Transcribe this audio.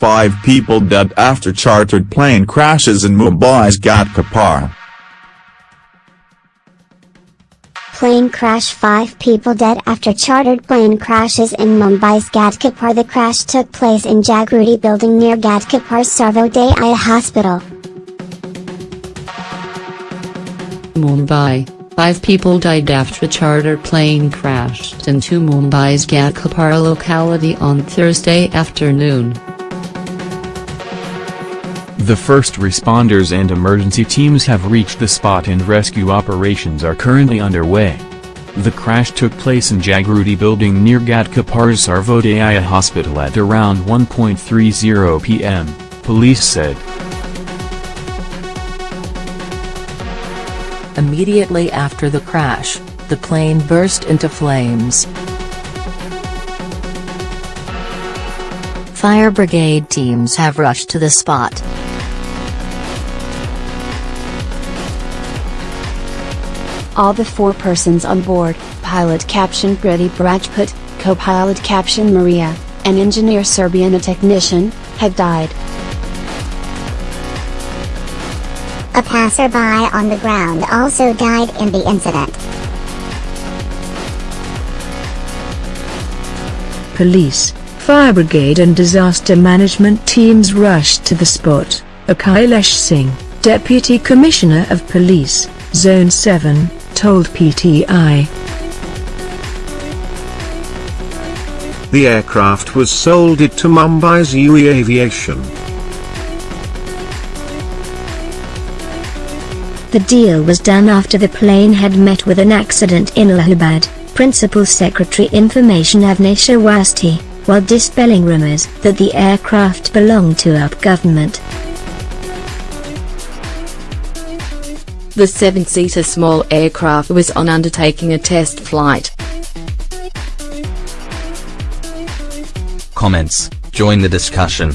five people dead after chartered plane crashes in Mumbai's Ghatkopar. Plane crash 5 people dead after chartered plane crashes in Mumbai's Ghatkopar The crash took place in Jagruti building near Ghatkopar Sarvodaya Hospital. Mumbai, five people died after a charter plane crashed into Mumbai's Ghatkopar locality on Thursday afternoon. The first responders and emergency teams have reached the spot and rescue operations are currently underway. The crash took place in Jagruti building near Ghatkopar's Sarvodaya hospital at around 1.30 pm, police said. Immediately after the crash, the plane burst into flames. Fire brigade teams have rushed to the spot. All the four persons on board, pilot caption Pradeep Rajput, co-pilot caption Maria, and engineer Serbian a technician, had died. A passerby on the ground also died in the incident. Police, fire brigade and disaster management teams rushed to the spot, Akhilesh Singh, Deputy Commissioner of Police, Zone 7, told PTI. The aircraft was sold it to Mumbai's UY Aviation. The deal was done after the plane had met with an accident in Allahabad, Principal Secretary Information Avnish Awasthi, while dispelling rumors that the aircraft belonged to UP government. The seven-seater small aircraft was on undertaking a test flight. Comments, join the discussion.